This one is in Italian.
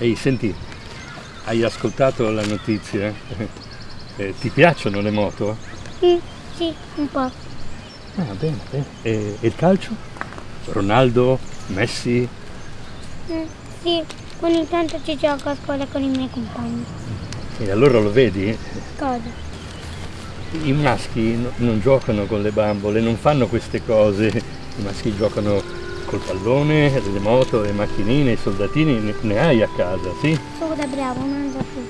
Ehi, senti, hai ascoltato la notizia? Eh, ti piacciono le moto? Mm, sì, un po'. Ah, bene, bene. E, e il calcio? Ronaldo, Messi? Mm, sì, ogni tanto ci gioco a scuola con i miei compagni. E allora lo vedi? Cosa? I maschi no- non giocano con le bambole, non fanno queste cose. I maschi giocano col pallone, le moto, le macchinine, i soldatini, ne, ne hai a casa, sì? Solo da bravo, non da più.